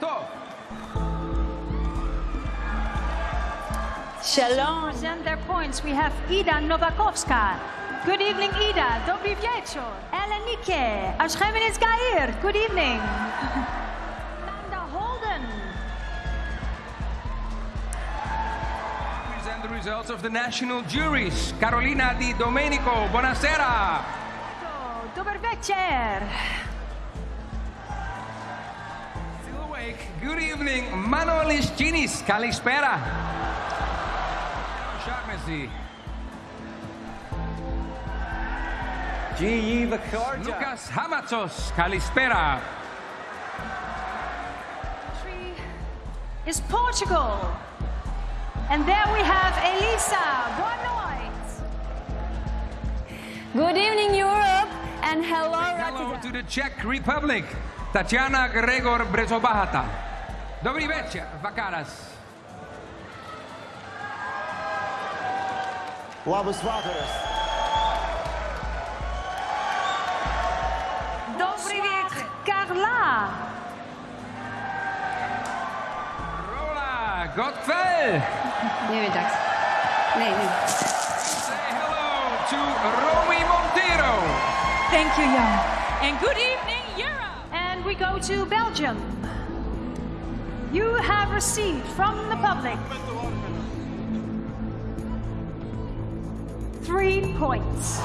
ערב Shalom. Present their points. We have Ida Nowakowska. Good evening, Ida. Dobry wieczór. Elenike. Ashkemenes Gair. Good evening. Nanda Holden. Present the results of the national juries. Carolina Di Domenico. Buonasera. Dober večer. Good evening, Manolis Ginis, kalispera. Shaughnessy. G. Vakarja. Lucas Hamatsos, kalispera. Country is Portugal. And there we have Elisa Bonoit. Good evening, Europe, and hello, Hello Rotterdam. to the Czech Republic, Tatiana Gregor Brzobohatá. Dobry večer, Vakaras. Labas vakaras. Dobry wieczór. Carla. Rola Gottfell. Nie wiem, tak. Nie, nie. Say hello to Romy Monteiro. Thank you, Jan. And good evening, Europe. And we go to Belgium. You have received from the public three points.